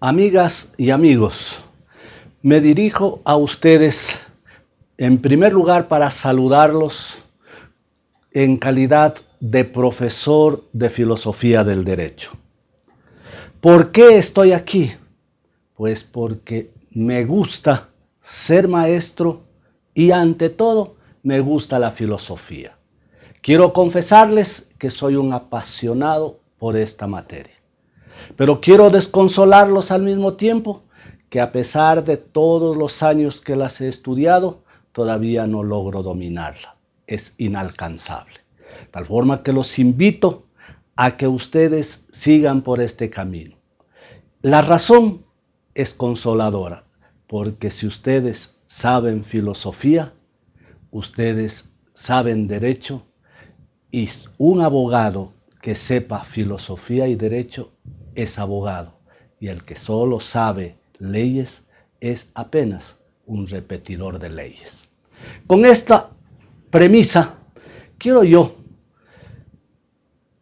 Amigas y amigos, me dirijo a ustedes en primer lugar para saludarlos en calidad de profesor de filosofía del derecho. ¿Por qué estoy aquí? Pues porque me gusta ser maestro y ante todo me gusta la filosofía. Quiero confesarles que soy un apasionado por esta materia. Pero quiero desconsolarlos al mismo tiempo que a pesar de todos los años que las he estudiado, todavía no logro dominarla. Es inalcanzable. Tal forma que los invito a que ustedes sigan por este camino. La razón es consoladora, porque si ustedes saben filosofía, ustedes saben derecho, y un abogado que sepa filosofía y derecho es abogado, y el que solo sabe leyes es apenas un repetidor de leyes. Con esta premisa, quiero yo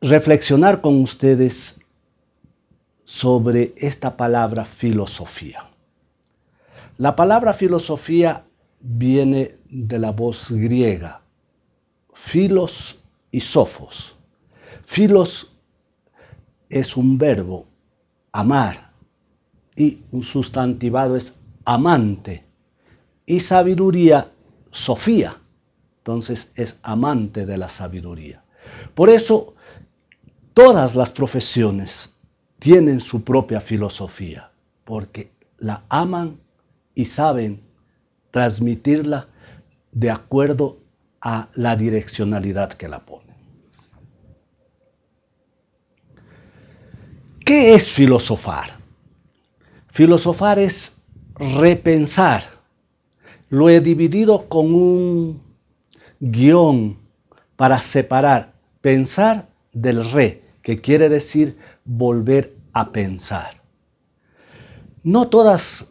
reflexionar con ustedes sobre esta palabra filosofía. La palabra filosofía viene de la voz griega, filos y sofos. Filos es un verbo, amar, y un sustantivado es amante. Y sabiduría, Sofía. Entonces es amante de la sabiduría. Por eso todas las profesiones tienen su propia filosofía, porque la aman y saben transmitirla de acuerdo a la direccionalidad que la ponen. ¿Qué es filosofar? Filosofar es repensar. Lo he dividido con un guion para separar pensar del re, que quiere decir volver a pensar. No todas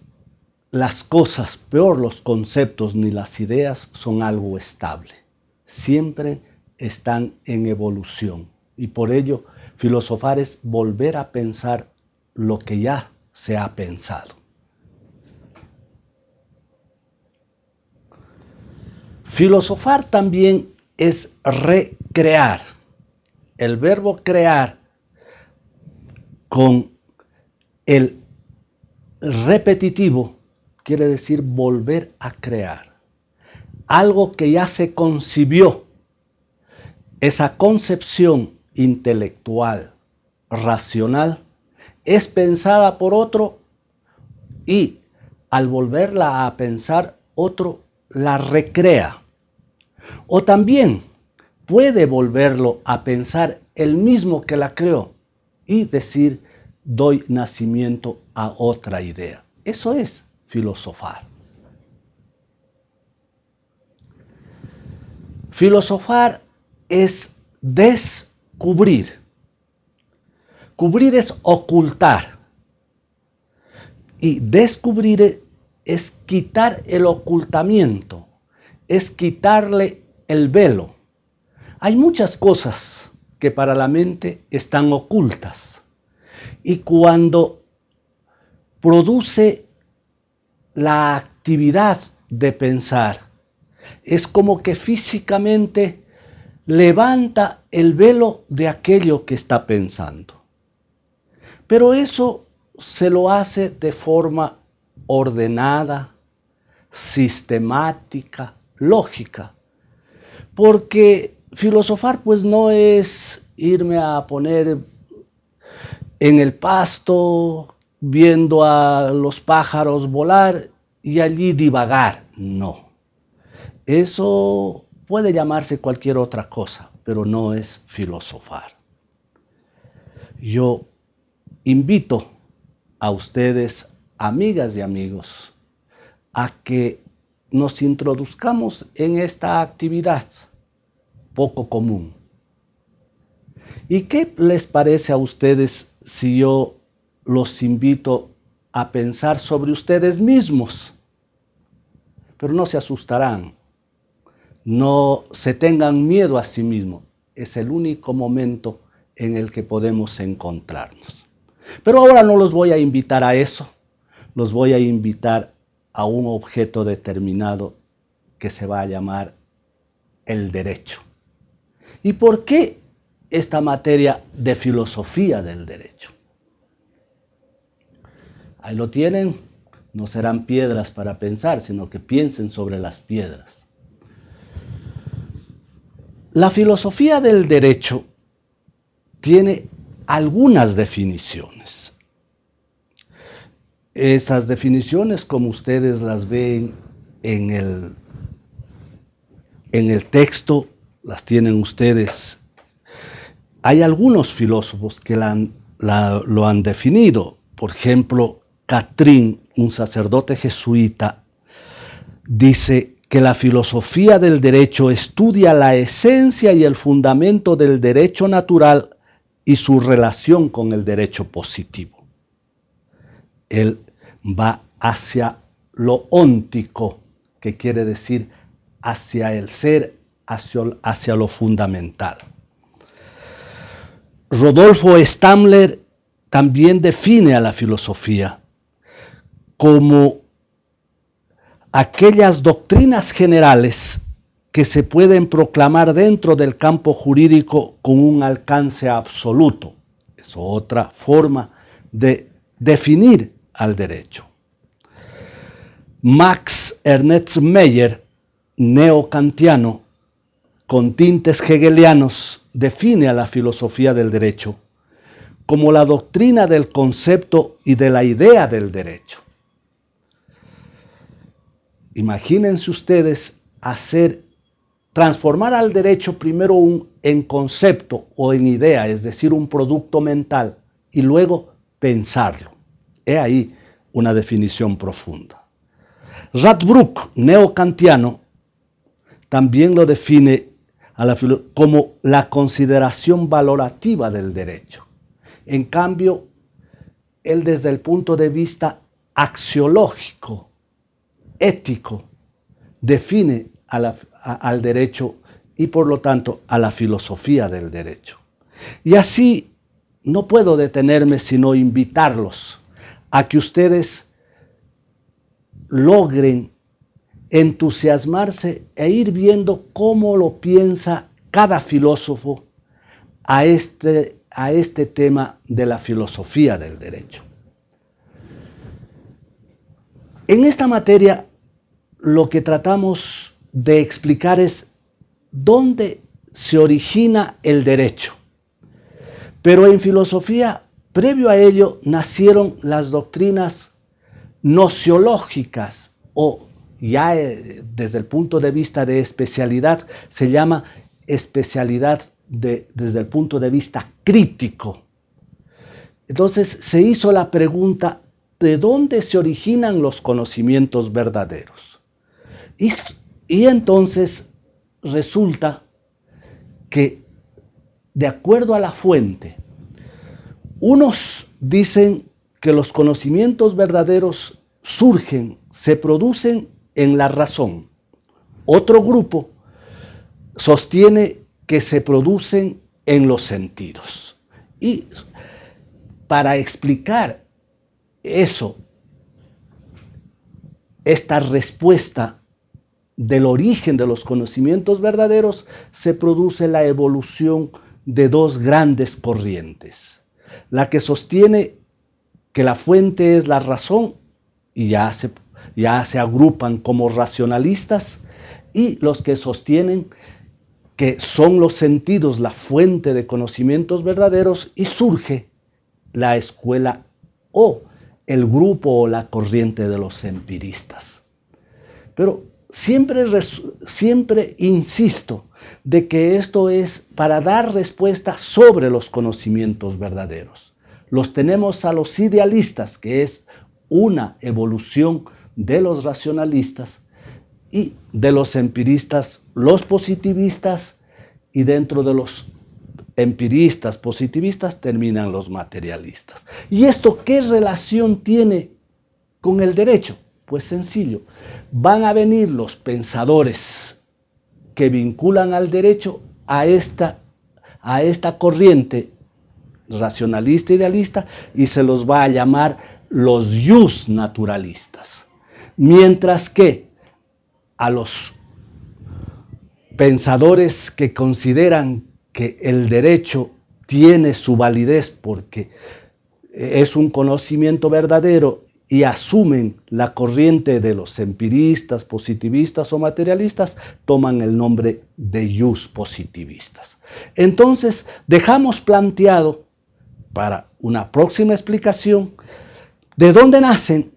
las cosas, peor los conceptos ni las ideas, son algo estable. Siempre están en evolución. Y por ello, filosofar es volver a pensar lo que ya se ha pensado. Filosofar también es recrear. El verbo crear con el repetitivo quiere decir volver a crear. Algo que ya se concibió. Esa concepción intelectual, racional, es pensada por otro y al volverla a pensar otro la recrea. O también puede volverlo a pensar el mismo que la creó y decir doy nacimiento a otra idea. Eso es filosofar. Filosofar es descubrir. Cubrir es ocultar. Y descubrir es quitar el ocultamiento, es quitarle el velo. Hay muchas cosas que para la mente están ocultas. Y cuando produce la actividad de pensar. Es como que físicamente levanta el velo de aquello que está pensando. Pero eso se lo hace de forma ordenada, sistemática, lógica. Porque filosofar pues no es irme a poner en el pasto viendo a los pájaros volar y allí divagar. No. Eso puede llamarse cualquier otra cosa, pero no es filosofar. Yo invito a ustedes, amigas y amigos, a que nos introduzcamos en esta actividad poco común. ¿Y qué les parece a ustedes si yo los invito a pensar sobre ustedes mismos. Pero no se asustarán, no se tengan miedo a sí mismos. Es el único momento en el que podemos encontrarnos. Pero ahora no los voy a invitar a eso, los voy a invitar a un objeto determinado que se va a llamar el derecho. ¿Y por qué esta materia de filosofía del derecho? Ahí lo tienen, no serán piedras para pensar, sino que piensen sobre las piedras. La filosofía del derecho tiene algunas definiciones. Esas definiciones, como ustedes las ven en el, en el texto, las tienen ustedes. Hay algunos filósofos que lo han definido. Por ejemplo, Catrín, un sacerdote jesuita, dice que la filosofía del derecho estudia la esencia y el fundamento del derecho natural y su relación con el derecho positivo. Él va hacia lo óntico, que quiere decir hacia el ser, hacia, hacia lo fundamental. Rodolfo Stamler también define a la filosofía como aquellas doctrinas generales que se pueden proclamar dentro del campo jurídico con un alcance absoluto. Es otra forma de definir al derecho. Max Ernst Meyer, neocantiano, con tintes hegelianos, define a la filosofía del derecho como la doctrina del concepto y de la idea del derecho. Imagínense ustedes hacer transformar al derecho primero en concepto o en idea, es decir, un producto mental, y luego pensarlo. He ahí una definición profunda. Radbruch, neocantiano, también lo define como la consideración valorativa del derecho. En cambio, él desde el punto de vista axiológico, ético, define al derecho y por lo tanto a la filosofía del derecho. Y así no puedo detenerme sino invitarlos a que ustedes logren entusiasmarse e ir viendo cómo lo piensa cada filósofo a este, a este tema de la filosofía del derecho. En esta materia lo que tratamos de explicar es dónde se origina el derecho. Pero en filosofía, previo a ello, nacieron las doctrinas nociológicas o ya eh, desde el punto de vista de especialidad se llama especialidad desde el punto de vista crítico. Entonces se hizo la pregunta, ¿de dónde se originan los conocimientos verdaderos? Y y entonces resulta que, de acuerdo a la fuente, unos dicen que los conocimientos verdaderos surgen, se producen en la razón. Otro grupo sostiene que se producen en los sentidos. Y para explicar eso, esta respuesta del origen de los conocimientos verdaderos se produce la evolución de dos grandes corrientes. La que sostiene que la fuente es la razón y ya se, ya se agrupan como racionalistas y los que sostienen que son los sentidos la fuente de conocimientos verdaderos y surge la escuela o el grupo o la corriente de los empiristas. Pero Siempre, siempre insisto de que esto es para dar respuesta sobre los conocimientos verdaderos. Los tenemos a los idealistas, que es una evolución de los racionalistas, y de los empiristas, los positivistas, y dentro de los empiristas, positivistas, terminan los materialistas. ¿Y esto qué relación tiene con el derecho? Pues sencillo, van a venir los pensadores que vinculan al derecho a esta, a esta corriente racionalista idealista y se los va a llamar los yus naturalistas. Mientras que a los pensadores que consideran que el derecho tiene su validez porque es un conocimiento verdadero y asumen la corriente de los empiristas, positivistas o materialistas, toman el nombre de yus positivistas. Entonces, dejamos planteado para una próxima explicación de dónde nacen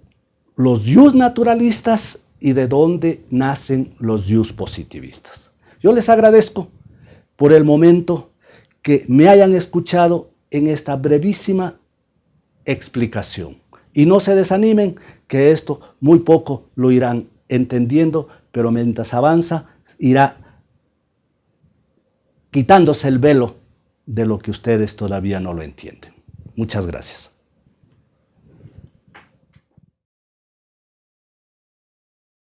los yus naturalistas y de dónde nacen los yus positivistas. Yo les agradezco por el momento que me hayan escuchado en esta brevísima explicación. Y no se desanimen, que esto muy poco lo irán entendiendo, pero mientras avanza irá quitándose el velo de lo que ustedes todavía no lo entienden. Muchas gracias.